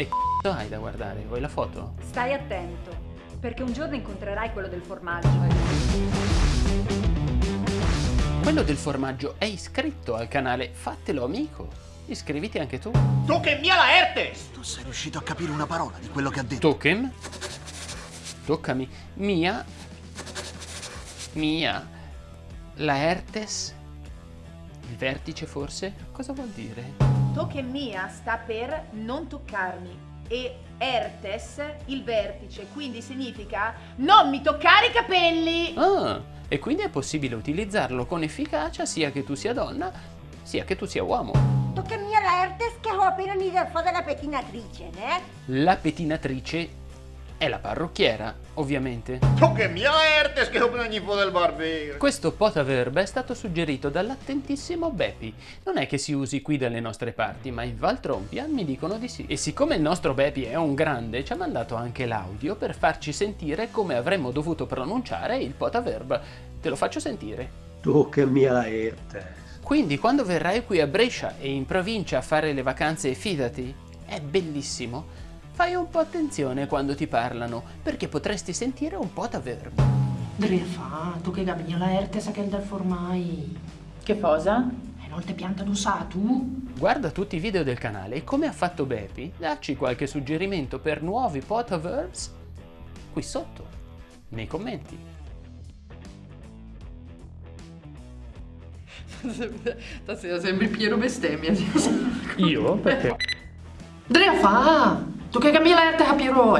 E c***o hai da guardare? Vuoi la foto? Stai attento, perché un giorno incontrerai quello del formaggio. Quello del formaggio è iscritto al canale, fatelo amico. Iscriviti anche tu. Che mia la Ertes! Tu sei riuscito a capire una parola di quello che ha detto? Token? Toccami. Mia. Mia. La Ertes? Il vertice forse? Cosa vuol dire? Tocche mia sta per non toccarmi e Ertes il vertice, quindi significa non mi toccare i capelli! Ah, e quindi è possibile utilizzarlo con efficacia sia che tu sia donna, sia che tu sia uomo. Tocca mia la Ertes che ho appena unito fuori la pettinatrice, eh? La pettinatrice è la parrucchiera, ovviamente. Tu che mia ho appena ogni del barbiere! Questo potaverb è stato suggerito dall'attentissimo Bepi. Non è che si usi qui dalle nostre parti, ma in Valtrompia mi dicono di sì. E siccome il nostro Bepi è un grande, ci ha mandato anche l'audio per farci sentire come avremmo dovuto pronunciare il potaverb. Te lo faccio sentire. Tu che mia Ertes. Quindi quando verrai qui a Brescia e in provincia a fare le vacanze, fidati, è bellissimo. Fai un po' attenzione quando ti parlano, perché potresti sentire un potaverb. Drefa, tu che gabigna la erte sa che è il del formai. Che cosa? E non te pianta d'usa tu? Guarda tutti i video del canale e come ha fatto Bepi, dacci qualche suggerimento per nuovi potaverbs qui sotto, nei commenti. Stasera sembri Piero bestemmia. Io? Perché? Drefa, tu che gabigna la erte a Piero